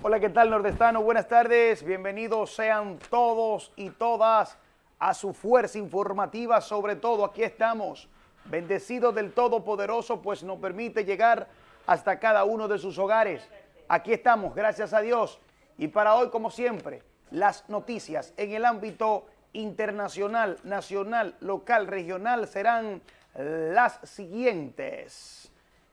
Hola, ¿qué tal nordestano? Buenas tardes, bienvenidos sean todos y todas a su fuerza informativa, sobre todo aquí estamos, bendecidos del Todopoderoso, pues nos permite llegar hasta cada uno de sus hogares. Aquí estamos, gracias a Dios. Y para hoy, como siempre, las noticias en el ámbito internacional, nacional, local, regional serán las siguientes.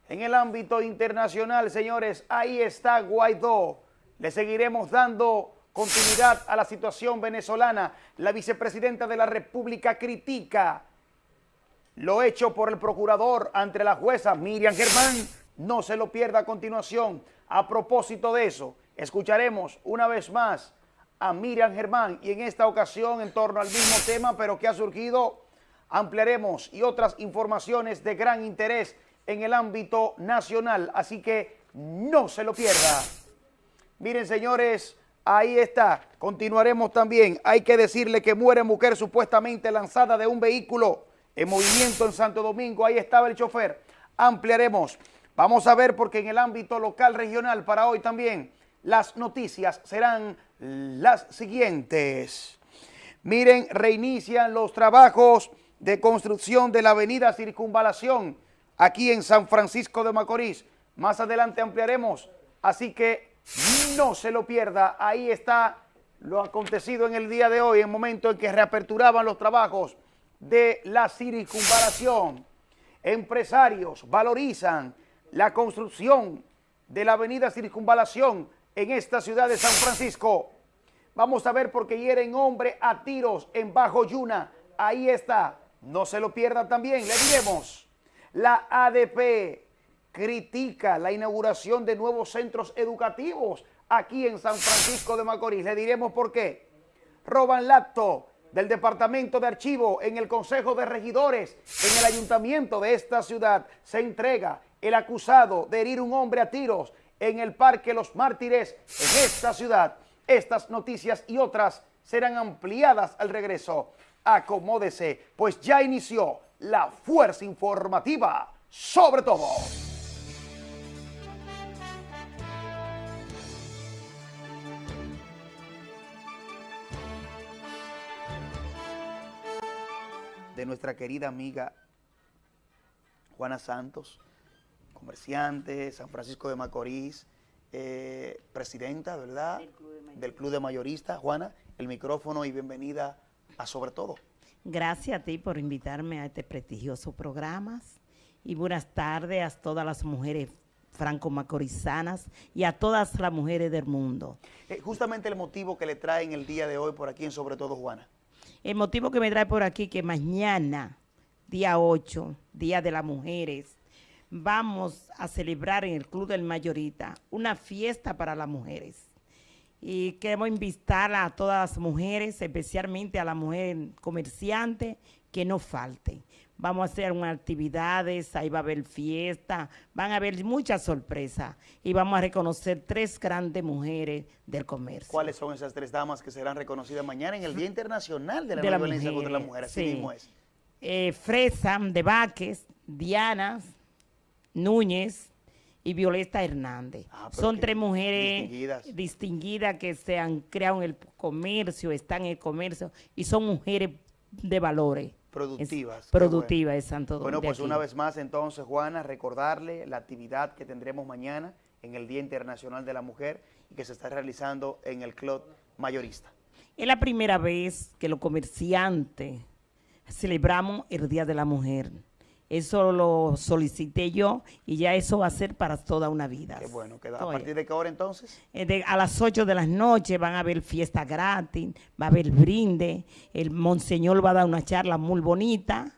En el ámbito internacional, señores, ahí está Guaidó le seguiremos dando continuidad a la situación venezolana. La vicepresidenta de la República critica lo hecho por el procurador ante la jueza Miriam Germán. No se lo pierda a continuación. A propósito de eso, escucharemos una vez más a Miriam Germán y en esta ocasión en torno al mismo tema, pero que ha surgido, ampliaremos y otras informaciones de gran interés en el ámbito nacional. Así que no se lo pierda. Miren, señores, ahí está. Continuaremos también. Hay que decirle que muere mujer supuestamente lanzada de un vehículo en movimiento en Santo Domingo. Ahí estaba el chofer. Ampliaremos. Vamos a ver porque en el ámbito local regional para hoy también las noticias serán las siguientes. Miren, reinician los trabajos de construcción de la avenida Circunvalación aquí en San Francisco de Macorís. Más adelante ampliaremos, así que no se lo pierda, ahí está lo acontecido en el día de hoy, en el momento en que reaperturaban los trabajos de la circunvalación. Empresarios valorizan la construcción de la avenida Circunvalación en esta ciudad de San Francisco. Vamos a ver por qué hieren hombre a tiros en Bajo Yuna. Ahí está. No se lo pierda también. Le diremos. La ADP critica la inauguración de nuevos centros educativos aquí en San Francisco de Macorís. Le diremos por qué. Roban acto del Departamento de Archivo en el Consejo de Regidores en el Ayuntamiento de esta ciudad. Se entrega el acusado de herir un hombre a tiros en el Parque Los Mártires en esta ciudad. Estas noticias y otras serán ampliadas al regreso. Acomódese, pues ya inició la fuerza informativa sobre todo. De nuestra querida amiga Juana Santos, comerciante, San Francisco de Macorís, eh, presidenta, ¿verdad? Del Club, de Mayoristas. Juana, el micrófono y bienvenida a Sobre Todo. Gracias a ti por invitarme a este prestigioso programa y buenas tardes a todas las mujeres franco-macorizanas y a todas las mujeres del mundo. Eh, justamente el motivo que le traen el día de hoy por aquí en Sobre Todo, Juana. El motivo que me trae por aquí que mañana, día 8, Día de las Mujeres, vamos a celebrar en el Club del Mayorita una fiesta para las mujeres. Y queremos invitar a todas las mujeres, especialmente a la mujer comerciante, que no falte. Vamos a hacer unas actividades, ahí va a haber fiesta, van a haber muchas sorpresas y vamos a reconocer tres grandes mujeres del comercio. ¿Cuáles son esas tres damas que serán reconocidas mañana en el Día Internacional de la, Violencia contra la Mujer? Así mismo es. Eh, Fresa de Vaques, Diana Núñez y Violeta Hernández. Ah, son tres mujeres distinguidas. distinguidas que se han creado en el comercio, están en el comercio y son mujeres de valores productivas. productiva bueno. es Santo Bueno, pues una vez más entonces, Juana, recordarle la actividad que tendremos mañana en el Día Internacional de la Mujer y que se está realizando en el Club Mayorista. Es la primera vez que los comerciantes celebramos el Día de la Mujer. Eso lo solicité yo y ya eso va a ser para toda una vida. Qué bueno. ¿A partir de qué hora entonces? Eh, a las 8 de la noche van a haber fiesta gratis, va a haber brinde, el monseñor va a dar una charla muy bonita.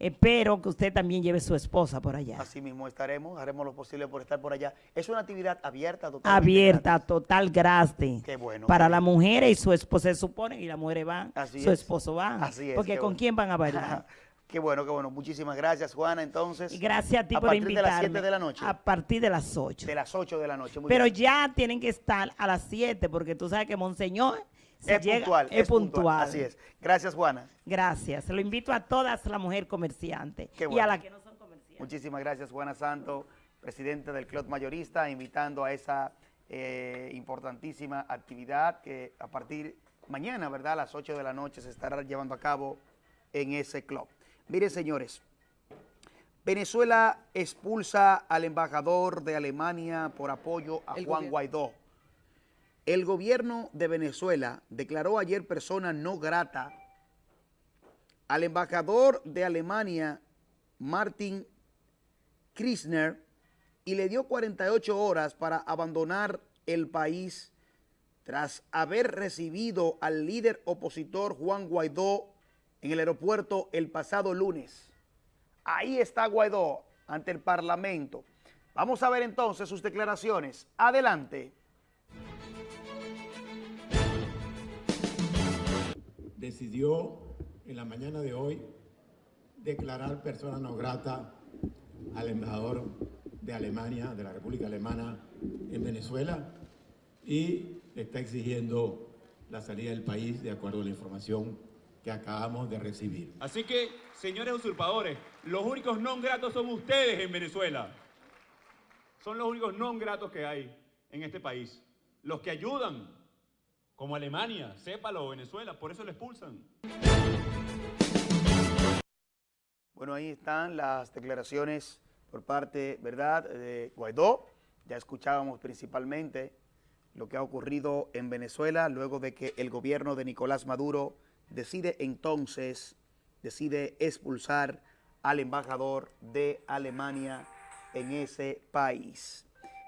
Espero que usted también lleve su esposa por allá. Así mismo estaremos, haremos lo posible por estar por allá. Es una actividad abierta, total. Abierta, total, gratis. Qué bueno. Para las mujeres y su esposa se supone, y las mujeres van, su esposo va. Así es. Porque ¿con quién van a bailar? Qué bueno, qué bueno. Muchísimas gracias, Juana. Entonces, gracias a ti por invitarme. ¿A partir de las 7 de la noche? A partir de las 8. De las 8 de la noche. Pero ya tienen que estar a las 7 porque tú sabes que Monseñor es puntual. Es, puntual. Así es. Gracias, Juana. Gracias. Lo invito a todas las mujeres comerciantes y a las que no son comerciantes. Muchísimas gracias, Juana Santo, presidente del Club Mayorista, invitando a esa eh, importantísima actividad que a partir mañana, ¿verdad? A las 8 de la noche se estará llevando a cabo en ese club. Miren, señores, Venezuela expulsa al embajador de Alemania por apoyo a Juan Guaidó. El gobierno de Venezuela declaró ayer persona no grata al embajador de Alemania, Martin Krisner, y le dio 48 horas para abandonar el país tras haber recibido al líder opositor Juan Guaidó en el aeropuerto el pasado lunes. Ahí está Guaidó ante el Parlamento. Vamos a ver entonces sus declaraciones. Adelante. Decidió en la mañana de hoy declarar persona no grata al embajador de Alemania, de la República Alemana en Venezuela y está exigiendo la salida del país de acuerdo a la información que acabamos de recibir. Así que, señores usurpadores, los únicos no gratos son ustedes en Venezuela. Son los únicos no gratos que hay en este país. Los que ayudan, como Alemania, sépalo, Venezuela, por eso lo expulsan. Bueno, ahí están las declaraciones por parte, ¿verdad?, de Guaidó. Ya escuchábamos principalmente lo que ha ocurrido en Venezuela luego de que el gobierno de Nicolás Maduro decide entonces, decide expulsar al embajador de Alemania en ese país.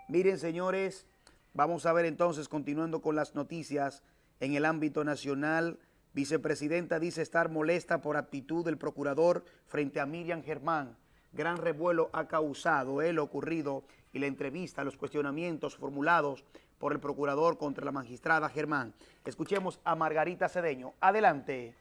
Miren, señores, vamos a ver entonces, continuando con las noticias en el ámbito nacional, vicepresidenta dice estar molesta por actitud del procurador frente a Miriam Germán. Gran revuelo ha causado el ocurrido y la entrevista, los cuestionamientos formulados por el procurador contra la magistrada Germán. Escuchemos a Margarita Cedeño. Adelante.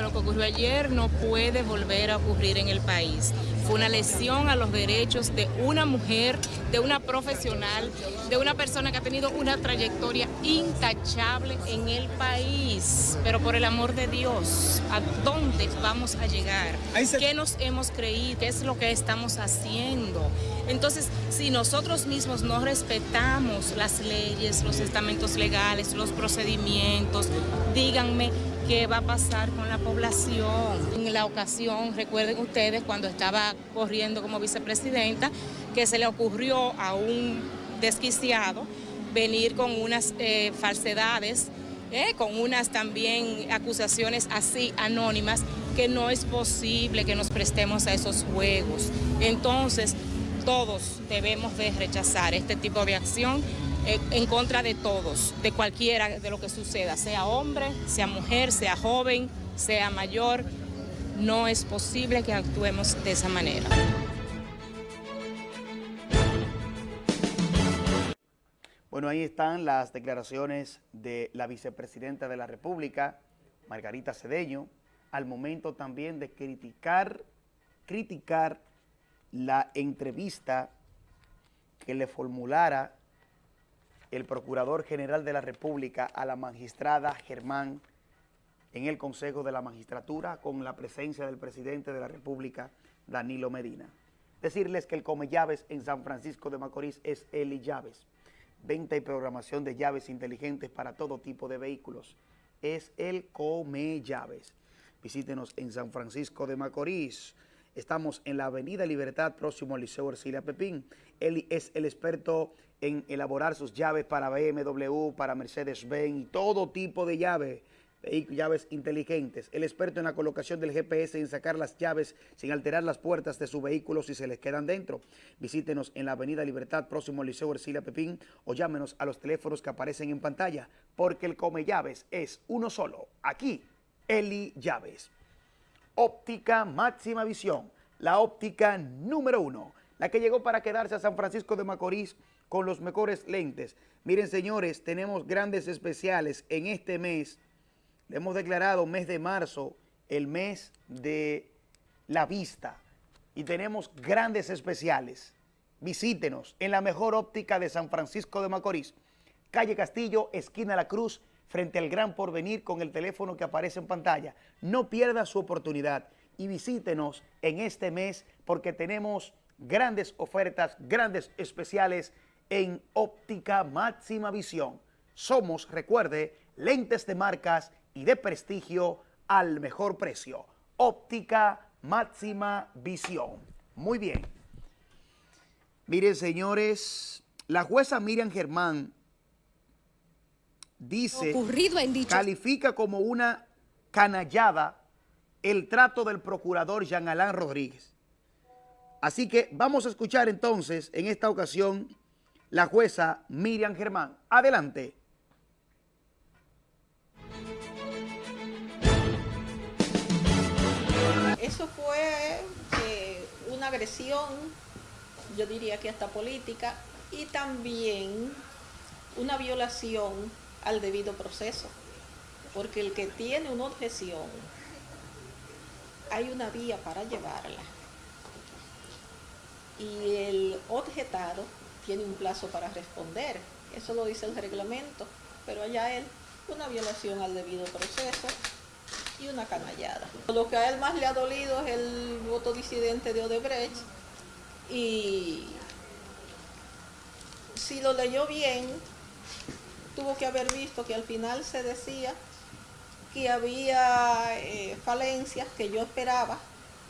Lo que ocurrió ayer no puede volver a ocurrir en el país una lesión a los derechos de una mujer, de una profesional, de una persona que ha tenido una trayectoria intachable en el país. Pero por el amor de Dios, ¿a dónde vamos a llegar? ¿Qué nos hemos creído? ¿Qué es lo que estamos haciendo? Entonces, si nosotros mismos no respetamos las leyes, los estamentos legales, los procedimientos, díganme, qué va a pasar con la población. En la ocasión, recuerden ustedes, cuando estaba corriendo como vicepresidenta, que se le ocurrió a un desquiciado venir con unas eh, falsedades, eh, con unas también acusaciones así anónimas, que no es posible que nos prestemos a esos juegos. Entonces, todos debemos de rechazar este tipo de acción en contra de todos, de cualquiera de lo que suceda, sea hombre, sea mujer, sea joven, sea mayor. No es posible que actuemos de esa manera. Bueno, ahí están las declaraciones de la vicepresidenta de la República, Margarita Cedeño, al momento también de criticar, criticar la entrevista que le formulara el Procurador General de la República a la magistrada Germán en el Consejo de la Magistratura con la presencia del Presidente de la República, Danilo Medina. Decirles que el Come Llaves en San Francisco de Macorís es Eli Llaves. Venta y programación de llaves inteligentes para todo tipo de vehículos. Es el Come Llaves. Visítenos en San Francisco de Macorís. Estamos en la Avenida Libertad, próximo al Liceo Ercilia Pepín. Eli es el experto en elaborar sus llaves para BMW, para Mercedes-Benz y todo tipo de llaves, llaves inteligentes. El experto en la colocación del GPS y en sacar las llaves sin alterar las puertas de su vehículo si se les quedan dentro. Visítenos en la Avenida Libertad, próximo al Liceo Ercilia Pepín o llámenos a los teléfonos que aparecen en pantalla porque el come llaves es uno solo. Aquí, Eli Llaves. Óptica máxima visión, la óptica número uno, la que llegó para quedarse a San Francisco de Macorís con los mejores lentes. Miren, señores, tenemos grandes especiales en este mes. Le hemos declarado mes de marzo, el mes de la vista. Y tenemos grandes especiales. Visítenos en la mejor óptica de San Francisco de Macorís. Calle Castillo, esquina La Cruz, frente al Gran Porvenir con el teléfono que aparece en pantalla. No pierda su oportunidad y visítenos en este mes porque tenemos grandes ofertas, grandes especiales en óptica máxima visión. Somos, recuerde, lentes de marcas y de prestigio al mejor precio. Óptica máxima visión. Muy bien. Miren, señores, la jueza Miriam Germán dice, ocurrido en dicho... califica como una canallada el trato del procurador Jean Alain Rodríguez. Así que vamos a escuchar entonces, en esta ocasión, la jueza Miriam Germán. Adelante. Eso fue eh, una agresión, yo diría que hasta política, y también una violación al debido proceso, porque el que tiene una objeción, hay una vía para llevarla. Y el objetado tiene un plazo para responder, eso lo dice el reglamento, pero allá él, una violación al debido proceso y una canallada. Lo que a él más le ha dolido es el voto disidente de Odebrecht y si lo leyó bien, tuvo que haber visto que al final se decía que había eh, falencias que yo esperaba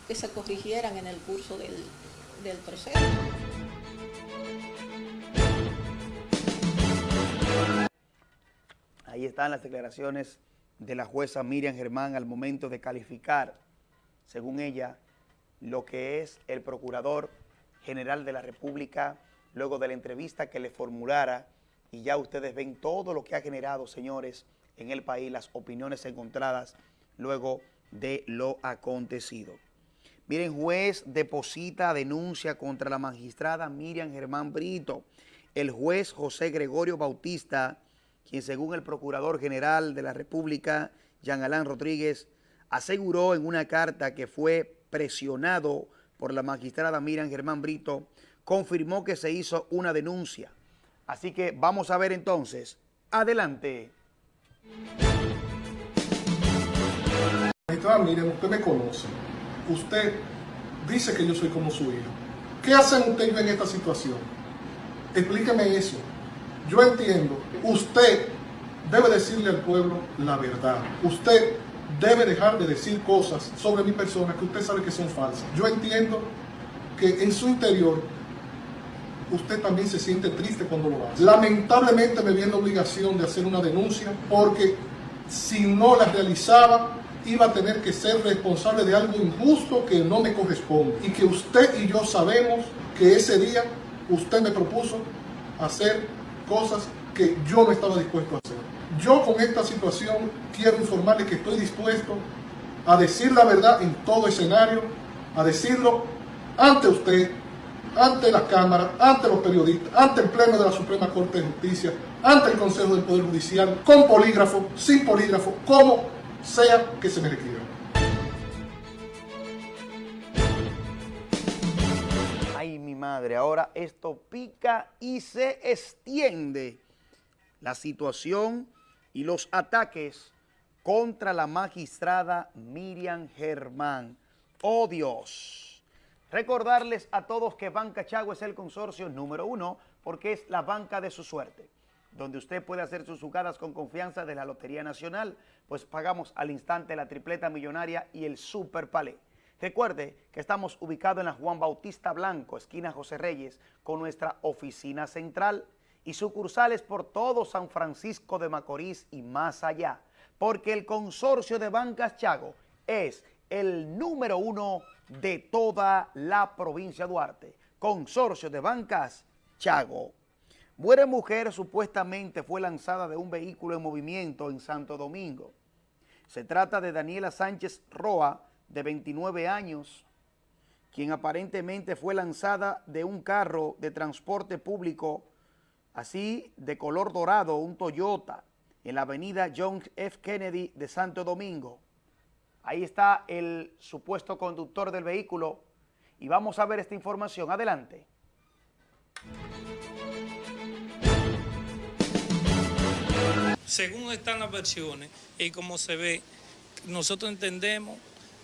que se corrigieran en el curso del, del proceso. Ahí están las declaraciones de la jueza Miriam Germán al momento de calificar, según ella, lo que es el Procurador General de la República, luego de la entrevista que le formulara, y ya ustedes ven todo lo que ha generado, señores, en el país, las opiniones encontradas luego de lo acontecido. Miren, juez deposita denuncia contra la magistrada Miriam Germán Brito. El juez José Gregorio Bautista quien según el Procurador General de la República, Jean Alain Rodríguez, aseguró en una carta que fue presionado por la magistrada Miriam Germán Brito, confirmó que se hizo una denuncia. Así que vamos a ver entonces. Adelante. Magistrada Miriam, usted me conoce. Usted dice que yo soy como su hijo. ¿Qué hacen ustedes en esta situación? Explíqueme eso. Yo entiendo, usted debe decirle al pueblo la verdad. Usted debe dejar de decir cosas sobre mi persona que usted sabe que son falsas. Yo entiendo que en su interior usted también se siente triste cuando lo hace. Lamentablemente me viene la obligación de hacer una denuncia porque si no la realizaba iba a tener que ser responsable de algo injusto que no me corresponde y que usted y yo sabemos que ese día usted me propuso hacer cosas que yo no estaba dispuesto a hacer. Yo con esta situación quiero informarle que estoy dispuesto a decir la verdad en todo escenario, a decirlo ante usted, ante la Cámara, ante los periodistas, ante el Pleno de la Suprema Corte de Justicia, ante el Consejo del Poder Judicial, con polígrafo, sin polígrafo, como sea que se me requiera. Madre. Ahora esto pica y se extiende la situación y los ataques contra la magistrada Miriam Germán. ¡Oh Dios! Recordarles a todos que Banca Chago es el consorcio número uno porque es la banca de su suerte, donde usted puede hacer sus jugadas con confianza de la Lotería Nacional, pues pagamos al instante la tripleta millonaria y el Super Palé. Recuerde que estamos ubicados en la Juan Bautista Blanco, esquina José Reyes, con nuestra oficina central y sucursales por todo San Francisco de Macorís y más allá, porque el consorcio de Bancas Chago es el número uno de toda la provincia de Duarte. Consorcio de Bancas Chago. Muere mujer supuestamente fue lanzada de un vehículo en movimiento en Santo Domingo. Se trata de Daniela Sánchez Roa, de 29 años, quien aparentemente fue lanzada de un carro de transporte público, así de color dorado, un Toyota, en la avenida John F. Kennedy de Santo Domingo. Ahí está el supuesto conductor del vehículo y vamos a ver esta información. Adelante. Según están las versiones y como se ve, nosotros entendemos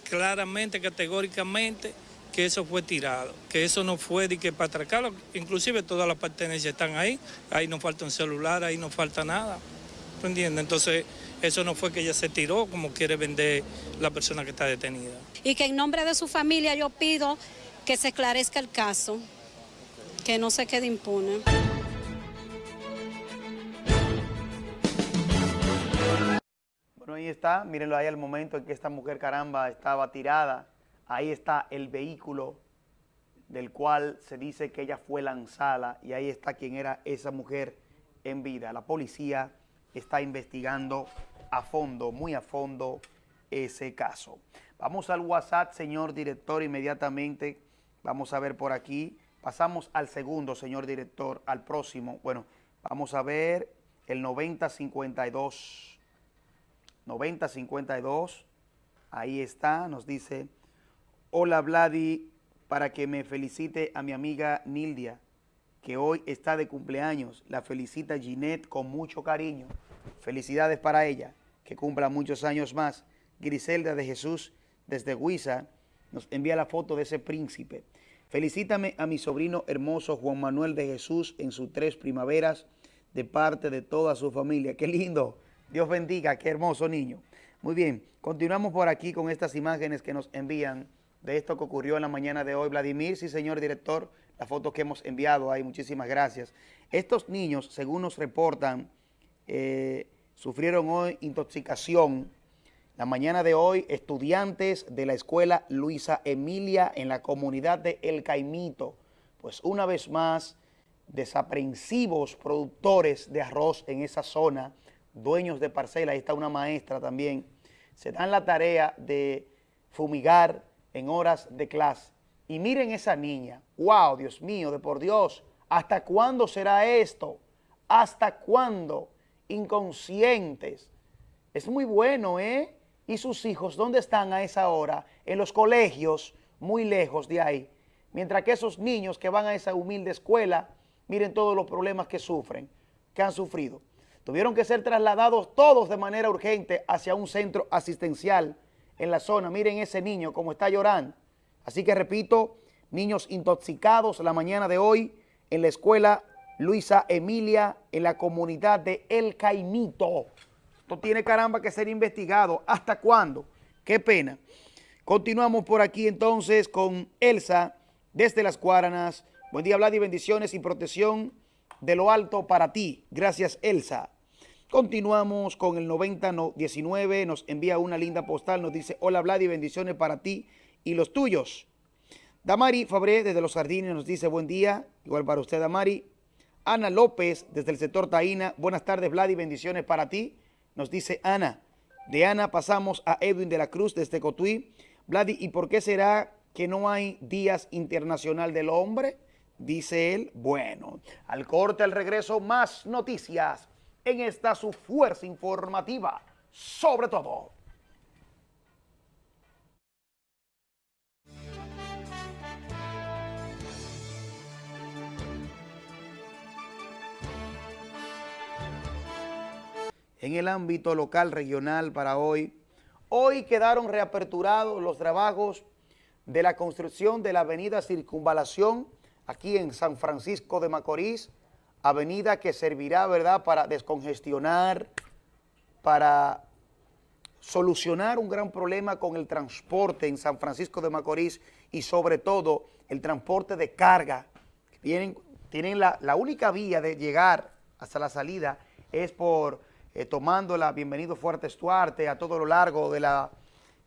claramente, categóricamente, que eso fue tirado, que eso no fue de que para atracarlo, inclusive todas las pertenencias están ahí, ahí no falta un celular, ahí no falta nada, ¿tú entiendes? Entonces, eso no fue que ella se tiró como quiere vender la persona que está detenida. Y que en nombre de su familia yo pido que se esclarezca el caso, que no se quede impune. Bueno, ahí está, mírenlo ahí al momento en que esta mujer caramba estaba tirada. Ahí está el vehículo del cual se dice que ella fue lanzada y ahí está quien era esa mujer en vida. La policía está investigando a fondo, muy a fondo, ese caso. Vamos al WhatsApp, señor director, inmediatamente. Vamos a ver por aquí. Pasamos al segundo, señor director, al próximo. Bueno, vamos a ver el 9052. 9052, ahí está, nos dice, hola Vladi, para que me felicite a mi amiga Nildia, que hoy está de cumpleaños. La felicita Ginette con mucho cariño. Felicidades para ella, que cumpla muchos años más. Griselda de Jesús, desde Huiza, nos envía la foto de ese príncipe. Felicítame a mi sobrino hermoso Juan Manuel de Jesús en sus tres primaveras de parte de toda su familia. ¡Qué lindo! Dios bendiga, qué hermoso niño. Muy bien, continuamos por aquí con estas imágenes que nos envían de esto que ocurrió en la mañana de hoy. Vladimir, sí señor director, la foto que hemos enviado ahí, muchísimas gracias. Estos niños, según nos reportan, eh, sufrieron hoy intoxicación. La mañana de hoy, estudiantes de la escuela Luisa Emilia en la comunidad de El Caimito, pues una vez más, desaprensivos productores de arroz en esa zona, dueños de parcela, ahí está una maestra también, se dan la tarea de fumigar en horas de clase. Y miren esa niña, wow, Dios mío, de por Dios, ¿hasta cuándo será esto? ¿Hasta cuándo? Inconscientes. Es muy bueno, ¿eh? ¿Y sus hijos dónde están a esa hora? En los colegios, muy lejos de ahí. Mientras que esos niños que van a esa humilde escuela, miren todos los problemas que sufren, que han sufrido. Tuvieron que ser trasladados todos de manera urgente hacia un centro asistencial en la zona. Miren ese niño como está llorando. Así que repito, niños intoxicados la mañana de hoy en la escuela Luisa Emilia en la comunidad de El Caimito. Esto tiene caramba que ser investigado. ¿Hasta cuándo? Qué pena. Continuamos por aquí entonces con Elsa desde Las Cuaranas. Buen día, Vlad, y bendiciones y protección de lo alto para ti. Gracias, Elsa. Continuamos con el 9019, nos envía una linda postal, nos dice, hola Vlad y bendiciones para ti y los tuyos. Damari Fabré desde Los Jardines nos dice, buen día, igual para usted Damari. Ana López desde el sector Taína, buenas tardes Vlad y bendiciones para ti, nos dice Ana. De Ana pasamos a Edwin de la Cruz desde Cotuí. Vladi, ¿y por qué será que no hay Días Internacional del Hombre? Dice él, bueno, al corte, al regreso, más noticias en esta su fuerza informativa, sobre todo. En el ámbito local, regional para hoy, hoy quedaron reaperturados los trabajos de la construcción de la avenida Circunvalación aquí en San Francisco de Macorís, avenida que servirá, ¿verdad?, para descongestionar, para solucionar un gran problema con el transporte en San Francisco de Macorís y sobre todo el transporte de carga. Tienen, tienen la, única vía de llegar hasta la salida es por eh, tomando la Bienvenido Fuerte Estuarte a todo lo largo de la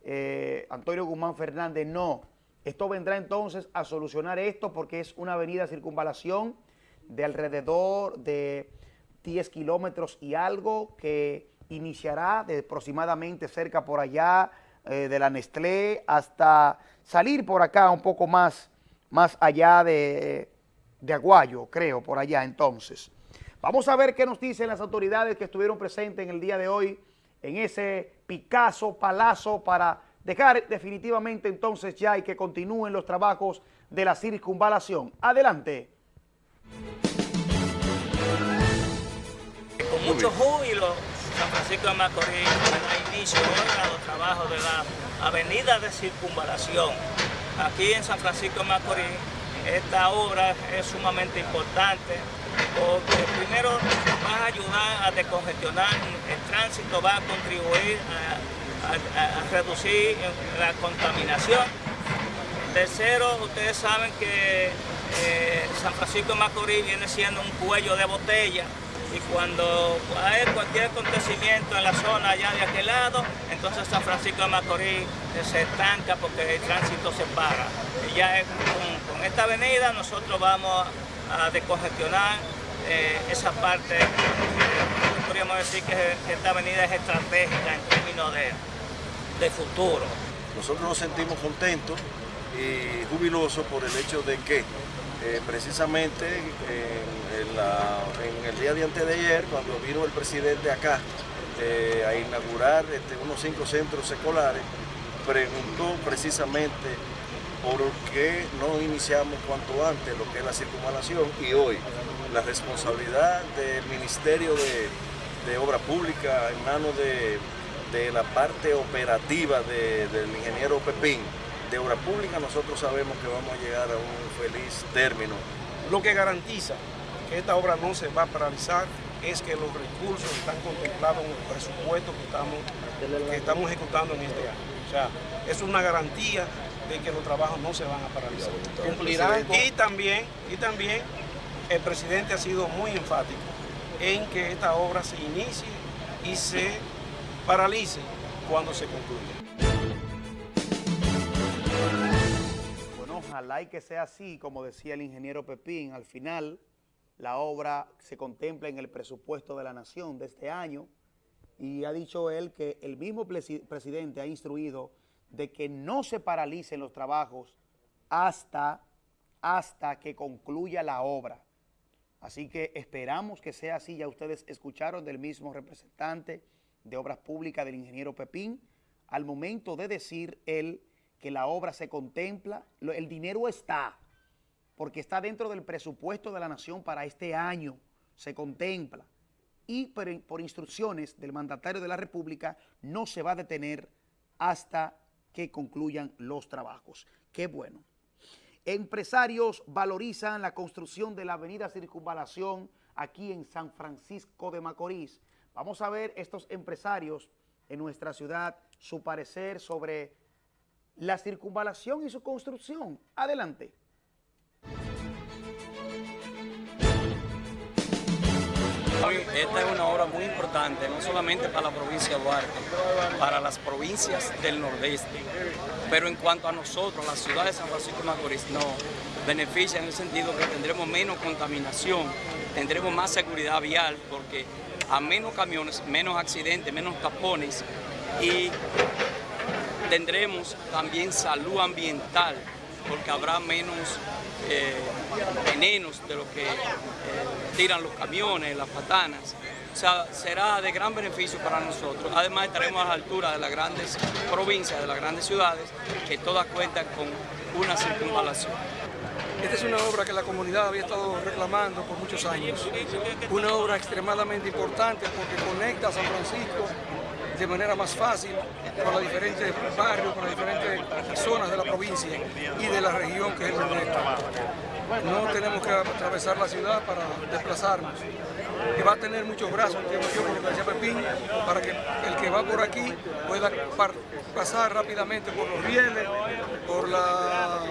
eh, Antonio Guzmán Fernández. No, esto vendrá entonces a solucionar esto porque es una avenida circunvalación de alrededor de 10 kilómetros y algo que iniciará de aproximadamente cerca por allá eh, de la Nestlé hasta salir por acá un poco más, más allá de, de Aguayo, creo, por allá entonces. Vamos a ver qué nos dicen las autoridades que estuvieron presentes en el día de hoy en ese Picasso Palazo para dejar definitivamente entonces ya y que continúen los trabajos de la circunvalación. Adelante. Con mucho júbilo, San Francisco de Macorís da inicio a los trabajos de la avenida de circunvalación. aquí en San Francisco de Macorís esta obra es sumamente importante porque primero va a ayudar a descongestionar el tránsito, va a contribuir a, reducir la contaminación. Tercero, ustedes saben que eh, San Francisco de Macorís viene siendo un cuello de botella y cuando hay cualquier acontecimiento en la zona allá de aquel lado, entonces San Francisco de Macorís se estanca porque el tránsito se para. Y ya con, esta avenida nosotros vamos a descongestionar eh, esa parte, podríamos decir que, esta avenida es estratégica en términos de, de futuro. Nosotros nos sentimos contentos y jubilosos por el hecho de que eh, precisamente en, el día de antes de ayer, cuando vino el presidente acá eh, a inaugurar este, unos cinco centros escolares, preguntó precisamente por qué no iniciamos cuanto antes lo que es la circunvalación y hoy la responsabilidad del Ministerio de, Obra Pública en manos de, la parte operativa del ingeniero Pepín, de obra pública nosotros sabemos que vamos a llegar a un feliz término. Lo que garantiza que esta obra no se va a paralizar es que los recursos están contemplados en el presupuesto que estamos, que estamos ejecutando en este año. O sea, es una garantía de que los trabajos no se van a paralizar. Cumplirán y también, y también el presidente ha sido muy enfático en que esta obra se inicie y se paralice cuando se concluya. Ojalá y que sea así, como decía el ingeniero Pepín, al final la obra se contempla en el presupuesto de la nación de este año y ha dicho él que el mismo presidente ha instruido de que no se paralicen los trabajos hasta, hasta que concluya la obra. Así que esperamos que sea así, ya ustedes escucharon del mismo representante de Obras Públicas del ingeniero Pepín, al momento de decir él que la obra se contempla, el dinero está, porque está dentro del presupuesto de la nación para este año, se contempla. Y por, instrucciones del mandatario de la República no se va a detener hasta que concluyan los trabajos. Qué bueno. Empresarios valorizan la construcción de la avenida Circunvalación aquí en San Francisco de Macorís. Vamos a ver estos empresarios en nuestra ciudad, su parecer sobre la circunvalación y su construcción. Adelante. Esta es una obra muy importante, no solamente para la provincia de Duarte, para las provincias del nordeste, pero en cuanto a nosotros, la ciudad de San Francisco de Macorís, nos beneficia en el sentido que tendremos menos contaminación, tendremos más seguridad vial, porque a menos camiones, menos accidentes, menos tapones y tendremos también salud ambiental, porque habrá menos eh, venenos de lo que eh, tiran los camiones, las patanas. O sea, será de gran beneficio para nosotros. Además estaremos a la altura de las grandes provincias, de las grandes ciudades, que todas cuentan con una circunvalación. Esta es una obra que la comunidad había estado reclamando por muchos años. Una obra extremadamente importante porque conecta a San Francisco de manera más fácil con los diferentes barrios, con las diferentes zonas de la provincia y de la región que es el nordeste. No tenemos que atravesar la ciudad para desplazarnos. Y va a tener muchos brazos, entiendo yo, por lo que decía Pepín, para que el que va por aquí pueda pasar rápidamente por los rieles, por la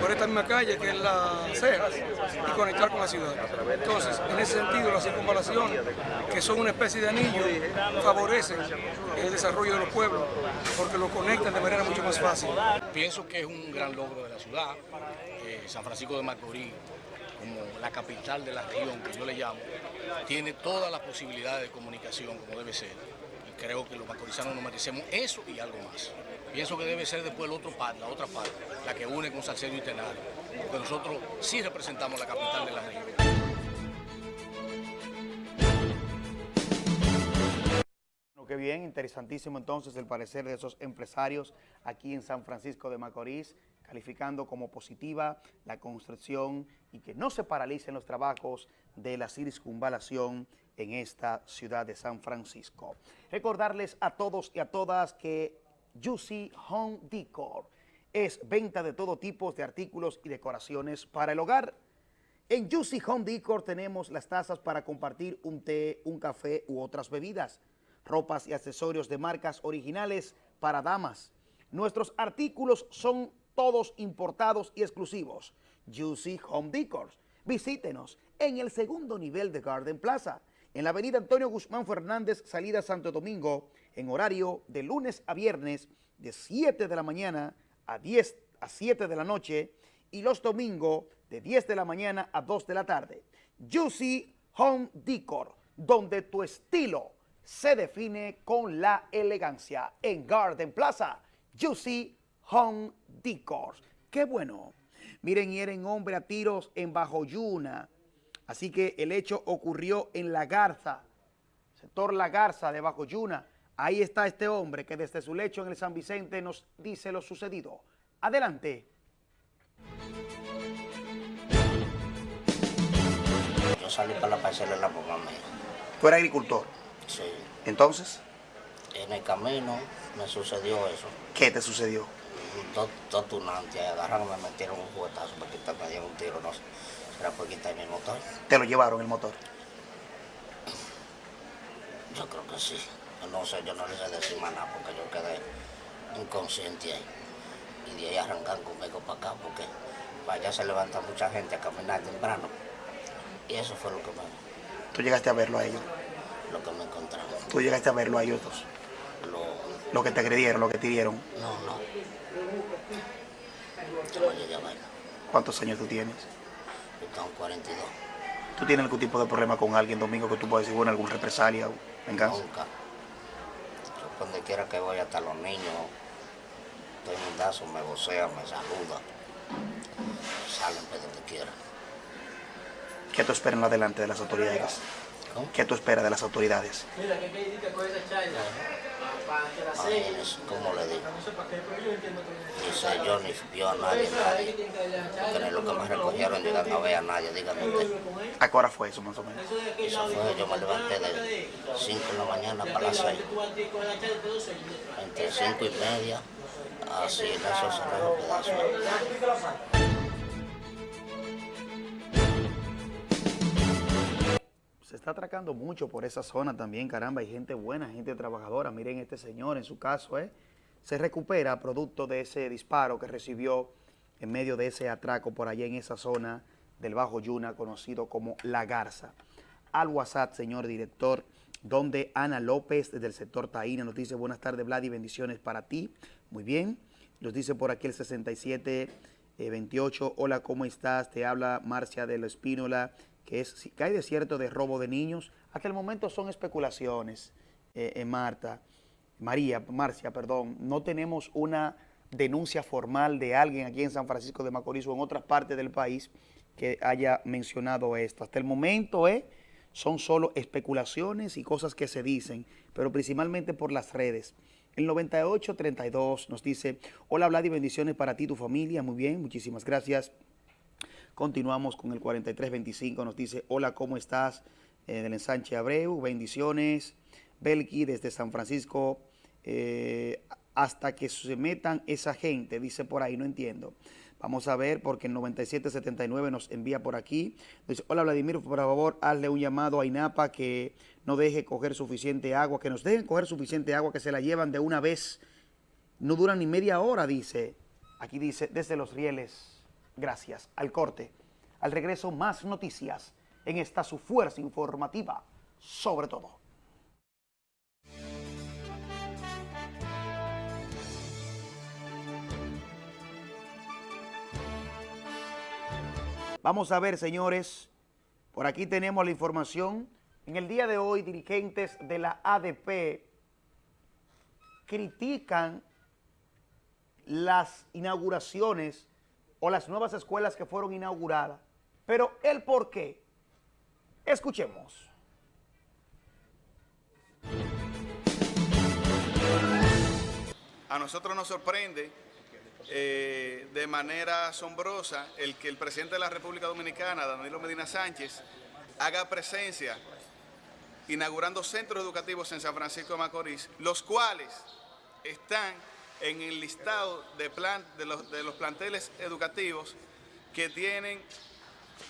por esta misma calle que es Las Cejas y conectar con la ciudad. Entonces, en ese sentido, la circunvalación, que son una especie de anillo, favorecen el desarrollo de los pueblos porque lo conectan de manera mucho más fácil. Pienso que es un gran logro de la ciudad. Eh, San Francisco de Macorís, como la capital de la región que yo le llamo, tiene todas las posibilidades de comunicación como debe ser. Y creo que los macorizanos nos merecemos eso y algo más. Pienso que debe ser después el otro parte, la otra parte, la que une con Salcedo y Tenario, porque nosotros sí representamos la capital de la región. Qué bien, interesantísimo entonces el parecer de esos empresarios aquí en San Francisco de Macorís, calificando como positiva la construcción y que no se paralicen los trabajos de la circunvalación en esta ciudad de San Francisco. Recordarles a todos y a todas que Juicy Home Decor es venta de todo tipo de artículos y decoraciones para el hogar. En Juicy Home Decor tenemos las tazas para compartir un té, un café u otras bebidas, ropas y accesorios de marcas originales para damas. Nuestros artículos son todos importados y exclusivos. Juicy Home Decor. Visítenos en el segundo nivel de Garden Plaza, en la avenida Antonio Guzmán Fernández, salida Santo Domingo, en horario de lunes a viernes de 7 de la mañana a 10 a 7 de la noche y los domingos de 10 de la mañana a 2 de la tarde. Juicy Home Decor, donde tu estilo se define con la elegancia. En Garden Plaza, Juicy Home Decor. ¡Qué bueno! Miren, hieren hombre a tiros en Bajo Yuna. Así que el hecho ocurrió en La Garza, sector La Garza de Bajo Yuna. Ahí está este hombre que desde su lecho en el San Vicente nos dice lo sucedido. Adelante. Yo salí para la parcela de la mamá mía. ¿Tú eres agricultor? Sí. Entonces, En el camino me sucedió eso. ¿qué te sucedió? Dos, tunantes agarraron, me metieron un juguetazo para quitarme, me dieron un tiro, no sé. Será por quitarme el motor. Te lo llevaron el motor. Yo creo que sí. No sé, yo no le sé decir más nada porque yo quedé inconsciente ahí. Y de ahí arrancan conmigo para acá porque para allá se levanta mucha gente a caminar temprano. Y eso fue lo que me, Tú llegaste a verlo a ellos. lo que me encontramos. Tú llegaste a verlo a ellos dos. Lo, Lo que te agredieron, lo que te dieron. no, no. Yo no llegué a verlo. ¿Cuántos años tú tienes? Yo tengo 42. ¿Tú tienes algún tipo de problema con alguien, Domingo, que tú puedas decir, bueno, alguna represalia o venganza? Nunca. Donde quiera que voy, hasta los niños, doy un dazo, me vocean, me saludan. Salen para donde quiera. ¿Qué en lo adelante de las autoridades? ¿Qué tú esperas de las autoridades? Imagínense, ¿cómo le digo? Dice yo ni vio a nadie, nadie. Que ni lo que me recogieron llegan a ver a nadie, dígame usted. ¿A qué hora fue eso, más o menos? Eso fue, yo me levanté de 5 de la mañana para las 6. Entre 5 y media, así en esos cerrados pedazos. Se está atracando mucho por esa zona también, caramba, hay gente buena, gente trabajadora. Miren este señor, en su caso, ¿eh? se recupera producto de ese disparo que recibió en medio de ese atraco por allá en esa zona del Bajo Yuna, conocido como La Garza. Al WhatsApp, señor director, donde Ana López, desde el sector Taína, nos dice, buenas tardes, Vlad, y bendiciones para ti. Muy bien. Nos dice por aquí el 6728, hola, ¿cómo estás? Te habla Marcia de la Espínola, que es, si cae de cierto de robo de niños. Hasta el momento son especulaciones, eh, eh, Marta, María, Marcia, perdón. No tenemos una denuncia formal de alguien aquí en San Francisco de Macorís o en otras partes del país que haya mencionado esto. Hasta el momento eh, son solo especulaciones y cosas que se dicen, pero principalmente por las redes. El 9832 nos dice, hola Vlad y bendiciones para ti y tu familia. Muy bien, muchísimas gracias. Continuamos con el 4325, nos dice, hola, ¿cómo estás? Eh, del ensanche Abreu, bendiciones. Belki desde San Francisco, eh, hasta que se metan esa gente, dice por ahí, no entiendo. Vamos a ver, porque el 9779 nos envía por aquí. Dice, hola Vladimir, por favor, hazle un llamado a INAPA que no deje coger suficiente agua, que nos dejen coger suficiente agua, que se la llevan de una vez. No duran ni media hora, dice. Aquí dice, desde los rieles, gracias. Al corte. Al regreso, más noticias en esta su fuerza informativa, sobre todo. Vamos a ver, señores, por aquí tenemos la información. En el día de hoy, dirigentes de la ADP critican las inauguraciones o las nuevas escuelas que fueron inauguradas. Pero el por qué, escuchemos. A nosotros nos sorprende eh, de manera asombrosa el que el presidente de la República Dominicana, Danilo Medina Sánchez, haga presencia inaugurando centros educativos en San Francisco de Macorís, los cuales están en el listado de, plan, de, los, de los planteles educativos que tienen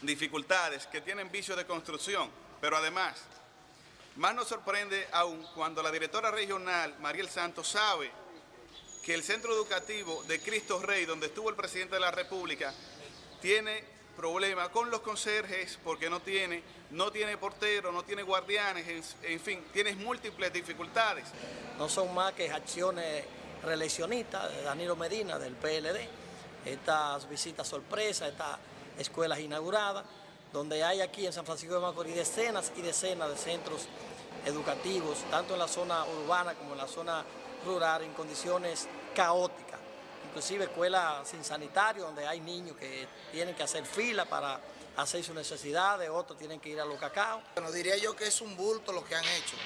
dificultades, que tienen vicios de construcción, pero además, más nos sorprende aún cuando la directora regional, Mariel Santos, sabe que el centro educativo de Cristo Rey, donde estuvo el presidente de la República, tiene problemas con los conserjes porque no tiene, no tiene portero, no tiene guardianes, en, en fin, tiene múltiples dificultades. No son más que acciones reeleccionistas de Danilo Medina, del PLD, estas visitas sorpresas, estas escuelas inauguradas, donde hay aquí en San Francisco de Macorís decenas y decenas de centros educativos, tanto en la zona urbana como en la zona rural, en condiciones caóticas. Inclusive escuelas sin sanitario, donde hay niños que tienen que hacer fila para hacer sus necesidades, otros tienen que ir a los cacao. Bueno, diría yo que es un bulto lo que han hecho,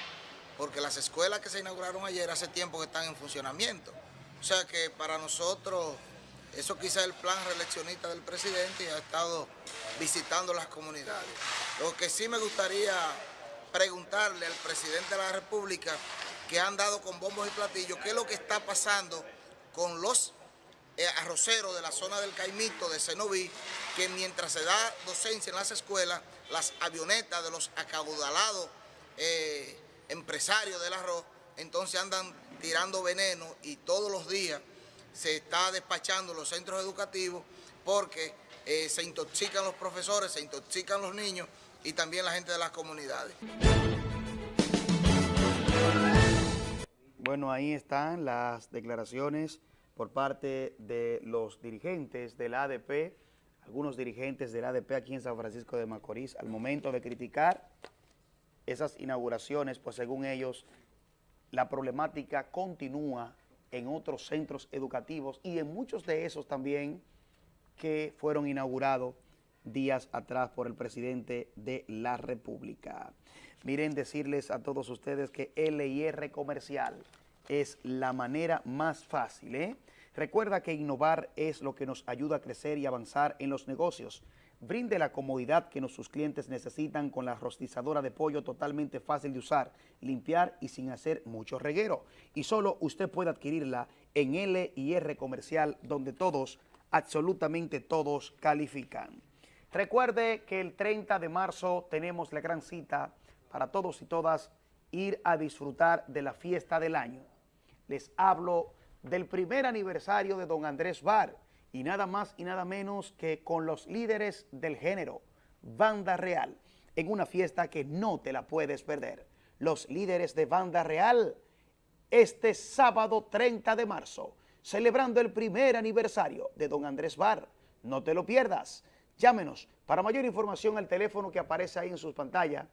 porque las escuelas que se inauguraron ayer hace tiempo que están en funcionamiento. O sea que para nosotros eso quizá es el plan reeleccionista del presidente y ha estado visitando las comunidades. Lo que sí me gustaría preguntarle al presidente de la República, que han dado con bombos y platillos, qué es lo que está pasando con los eh, arroceros de la zona del Caimito, de Cenoví, que mientras se da docencia en las escuelas, las avionetas de los acaudalados eh, empresarios del arroz, entonces andan tirando veneno y todos los días se está despachando los centros educativos porque eh, se intoxican los profesores, se intoxican los niños y también la gente de las comunidades. Bueno, ahí están las declaraciones por parte de los dirigentes del ADP, algunos dirigentes del ADP aquí en San Francisco de Macorís, al momento de criticar esas inauguraciones, pues según ellos, la problemática continúa en otros centros educativos y en muchos de esos también que fueron inaugurados días atrás por el presidente de la República. Miren, decirles a todos ustedes que LIR Comercial es la manera más fácil. ¿eh? Recuerda que innovar es lo que nos ayuda a crecer y avanzar en los negocios. Brinde la comodidad que sus clientes necesitan con la rostizadora de pollo totalmente fácil de usar, limpiar y sin hacer mucho reguero. Y solo usted puede adquirirla en LIR Comercial, donde todos, absolutamente todos, califican. Recuerde que el 30 de marzo tenemos la gran cita para todos y todas ir a disfrutar de la fiesta del año. Les hablo del primer aniversario de don Andrés Bar, y nada más y nada menos que con los líderes del género, Banda Real, en una fiesta que no te la puedes perder. Los líderes de Banda Real, este sábado 30 de marzo, celebrando el primer aniversario de don Andrés Bar. No te lo pierdas. Llámenos para mayor información al teléfono que aparece ahí en sus pantallas.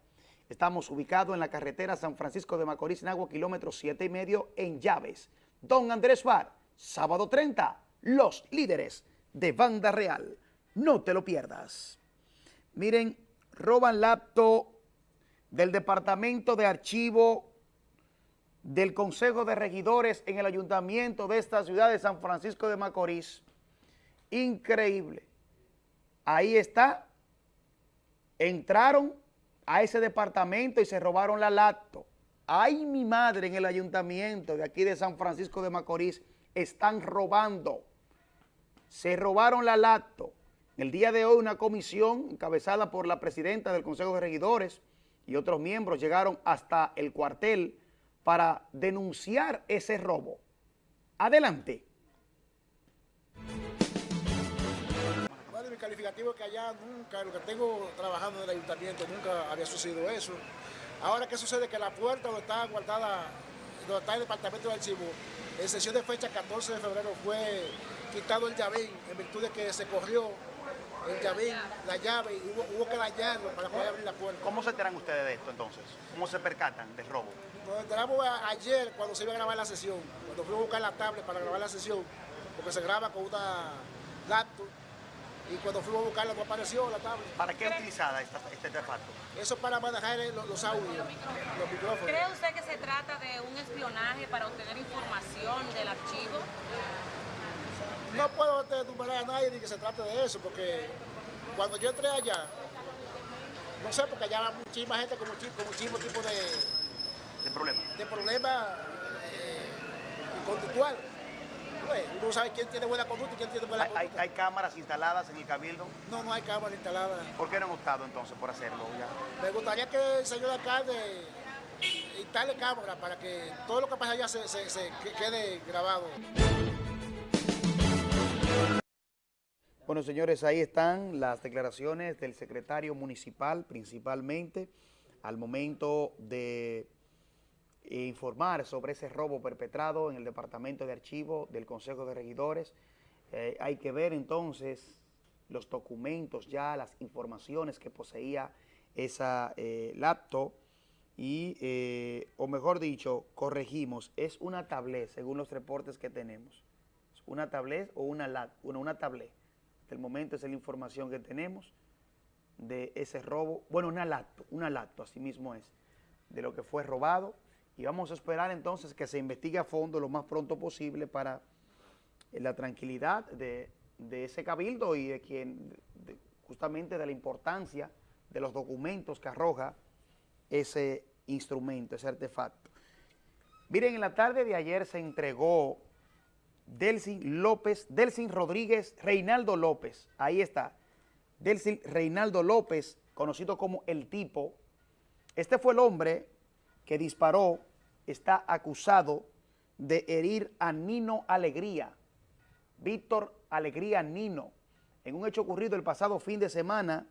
Estamos ubicados en la carretera San Francisco de Macorís, Nagua, kilómetro 7 y medio, en Llaves. Don Andrés Bar, sábado 30, los líderes de Banda Real. No te lo pierdas. Miren, roban laptop del Departamento de Archivo del Consejo de Regidores en el Ayuntamiento de esta ciudad de San Francisco de Macorís. Increíble. Ahí está. Entraron a ese departamento y se robaron la laptop. Ay, mi madre, en el ayuntamiento de aquí de San Francisco de Macorís están robando se robaron la lacto. El día de hoy una comisión encabezada por la presidenta del Consejo de Regidores y otros miembros llegaron hasta el cuartel para denunciar ese robo. Adelante. Bueno, mi calificativo es que allá nunca, lo que tengo trabajando en el ayuntamiento, nunca había sucedido eso. Ahora, ¿qué sucede? Que la puerta donde está guardada, donde está el departamento de archivo, en sesión de fecha 14 de febrero fue quitado el llavín en virtud de que se corrió el llavín, la llave, y hubo, que dañarlo para poder abrir la puerta. ¿Cómo se enteran ustedes de esto entonces? ¿Cómo se percatan del robo? Nos enteramos ayer cuando se iba a grabar la sesión, cuando fuimos a buscar la tablet para grabar la sesión, porque se graba con una laptop, y cuando fuimos a buscarla no apareció la tablet. ¿Para qué utilizada esta, este artefacto? Eso para manejar los, los audios, los micrófonos. ¿Cree usted que se trata de un espionaje para obtener información del archivo? No puedo tumbar a nadie ni que se trate de eso, porque cuando yo entré allá, no sé, porque allá había muchísima gente con, muchísimo tipo de... De problemas. De problemas eh, conductuales. Pues, uno sabe quién tiene buena conducta y quién tiene buena ¿Hay, hay- conducta. hay cámaras instaladas en el cabildo? No, no hay cámara instalada. ¿Por qué no han optado entonces por hacerlo? ya? Me gustaría que el señor alcalde instale cámara para que todo lo que pasa allá se, se- se que- quede grabado. Bueno, señores, ahí están las declaraciones del secretario municipal, principalmente, al momento de eh, informar sobre ese robo perpetrado en el Departamento de Archivo del Consejo de Regidores. Eh, hay que ver entonces los documentos ya, las informaciones que poseía esa eh, laptop y, o mejor dicho, corregimos, es una tablet según los reportes que tenemos. Una tablet o una, una, una tablet. Hasta el momento esa es la información que tenemos de ese robo. Bueno, una lacto, una lacto, así mismo es, de lo que fue robado. Y vamos a esperar entonces que se investigue a fondo lo más pronto posible para eh, la tranquilidad de, de ese cabildo y de quien, justamente de la importancia de los documentos que arroja ese instrumento, ese artefacto. Miren, en la tarde de ayer se entregó Delsin López, Delsin Rodríguez, Reinaldo López, ahí está, Delsin Reinaldo López, conocido como El Tipo. Este fue el hombre que disparó, está acusado de herir a Nino Alegría, Víctor Alegría Nino, en un hecho ocurrido el pasado fin de semana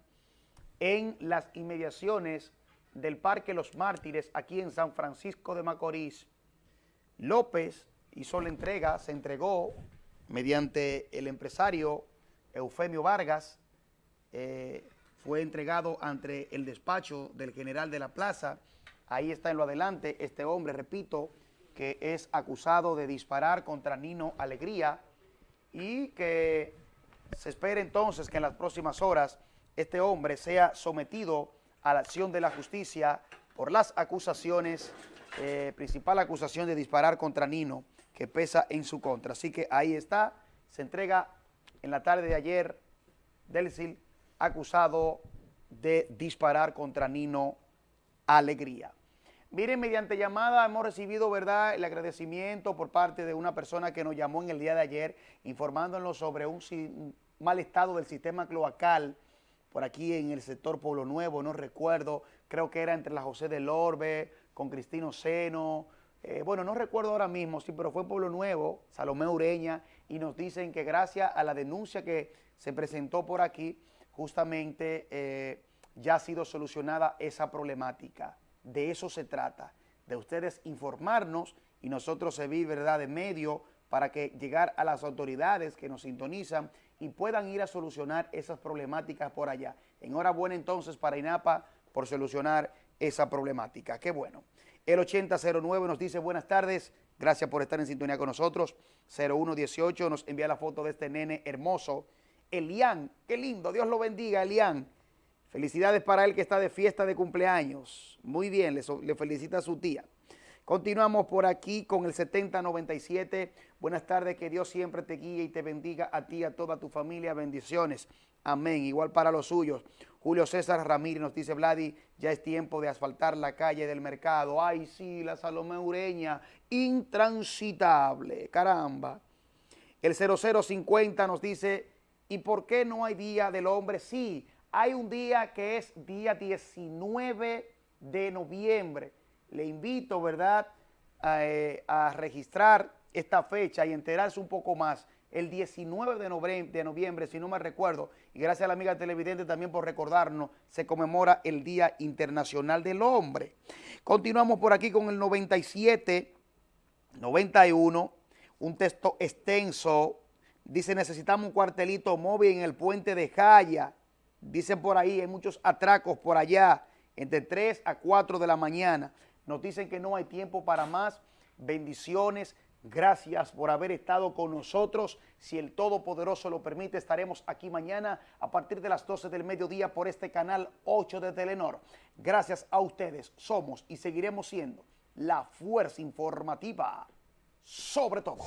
en las inmediaciones del Parque Los Mártires, aquí en San Francisco de Macorís. López hizo la entrega, se entregó mediante el empresario Eufemio Vargas, eh, fue entregado ante el despacho del general de la plaza. Ahí está en lo adelante este hombre, repito, que es acusado de disparar contra Nino Alegría y que se espera entonces que en las próximas horas este hombre sea sometido a la acción de la justicia por las acusaciones, eh, principal acusación de disparar contra Nino, que pesa en su contra. Así que ahí está, se entrega en la tarde de ayer Delcil, acusado de disparar contra Nino Alegría. Miren, mediante llamada hemos recibido, ¿verdad?, el agradecimiento por parte de una persona que nos llamó en el día de ayer informándonos sobre un mal estado del sistema cloacal por aquí en el sector Pueblo Nuevo, no recuerdo, creo que era entre la José del Orbe, con Cristino Seno, eh, bueno, no recuerdo ahora mismo, sí, pero fue Pueblo Nuevo, Salomé Ureña, y nos dicen que gracias a la denuncia que se presentó por aquí, justamente eh, ya ha sido solucionada esa problemática. De eso se trata, de ustedes informarnos y nosotros servir, ¿verdad?, de medio para que llegar a las autoridades que nos sintonizan y puedan ir a solucionar esas problemáticas por allá. Enhorabuena entonces para INAPA por solucionar esa problemática. Qué bueno. El 8009 nos dice buenas tardes, gracias por estar en sintonía con nosotros. 0118 nos envía la foto de este nene hermoso. Elian, qué lindo, Dios lo bendiga, Elian. Felicidades para él que está de fiesta de cumpleaños. Muy bien, le, le felicita a su tía. Continuamos por aquí con el 7097. Buenas tardes, que Dios siempre te guíe y te bendiga a ti y a toda tu familia. Bendiciones. Amén. Igual para los suyos. Julio César Ramírez nos dice, Vladi, ya es tiempo de asfaltar la calle del mercado. Ay, sí, la Salomé Ureña, intransitable. Caramba. El 0050 nos dice, ¿y por qué no hay Día del Hombre? Sí, hay un día que es día 19 de noviembre. Le invito, ¿verdad?, a, eh, a registrar esta fecha y enterarse un poco más. El 19 de noviembre, si no me recuerdo, y gracias a la amiga televidente también por recordarnos, se conmemora el Día Internacional del Hombre. Continuamos por aquí con el 97, 91, un texto extenso. Dice, necesitamos un cuartelito móvil en el puente de Jaya. Dicen por ahí, hay muchos atracos por allá, entre 3 a 4 de la mañana. Nos dicen que no hay tiempo para más. Bendiciones. Gracias por haber estado con nosotros. Si el Todopoderoso lo permite, estaremos aquí mañana a partir de las 12 del mediodía por este canal 8 de Telenor. Gracias a ustedes somos y seguiremos siendo la fuerza informativa sobre todo.